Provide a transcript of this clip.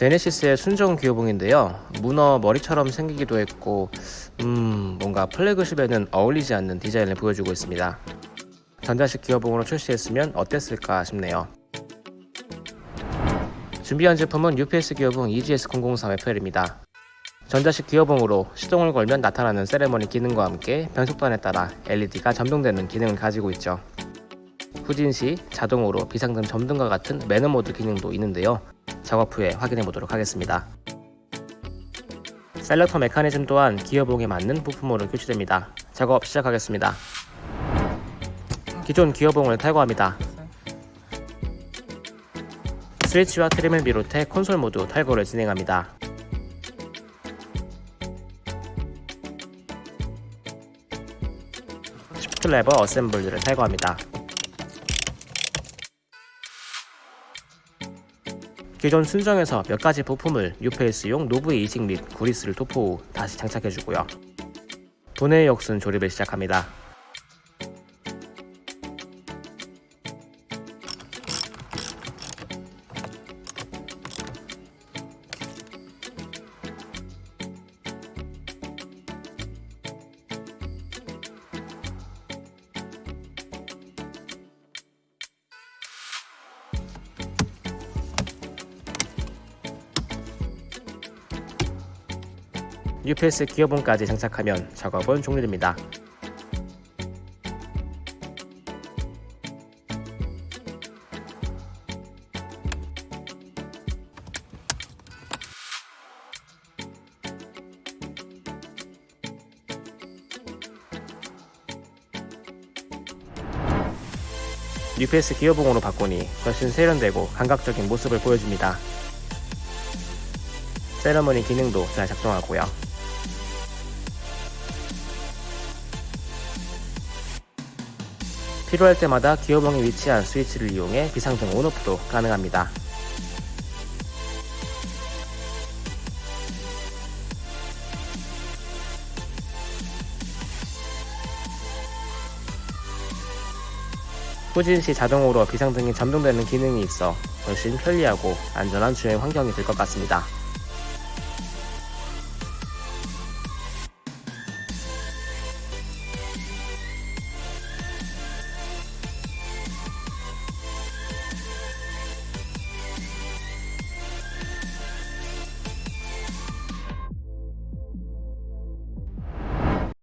제네시스의 순정 기어봉인데요. 문어 머리처럼 생기기도 했고, 음, 뭔가 플래그십에는 어울리지 않는 디자인을 보여주고 있습니다. 전자식 기어봉으로 출시했으면 어땠을까 싶네요. 준비한 제품은 UPS 기어봉 EGS003 FL입니다. 전자식 기어봉으로 시동을 걸면 나타나는 세레머니 기능과 함께 변속단에 따라 LED가 점등되는 기능을 가지고 있죠. 후진 시 자동으로 비상등 점등과 같은 매너 모드 기능도 있는데요. 작업 후에 확인해 보도록 하겠습니다. selector 메커니즘 또한 기어봉에 맞는 부품으로 교체됩니다. 작업 시작하겠습니다. 기존 기어봉을 탈거합니다. 스위치와 trim을 비롯해 콘솔 모두 탈거를 진행합니다. shift 레버 assembly를 탈거합니다. 기존 순정에서 몇 가지 부품을 UPS용 노브의 이식 및 구리스를 도포 후 다시 장착해주고요. 분해 역순 조립을 시작합니다. UPS 기어봉까지 장착하면 작업은 종료됩니다. UPS 기어봉으로 바꾸니 훨씬 세련되고 감각적인 모습을 보여줍니다. 세러머니 기능도 잘 작동하고요. 필요할 때마다 기어봉에 위치한 스위치를 이용해 비상등 온오프도 가능합니다. 후진 시 자동으로 비상등이 점등되는 기능이 있어 훨씬 편리하고 안전한 주행 환경이 될 것 같습니다.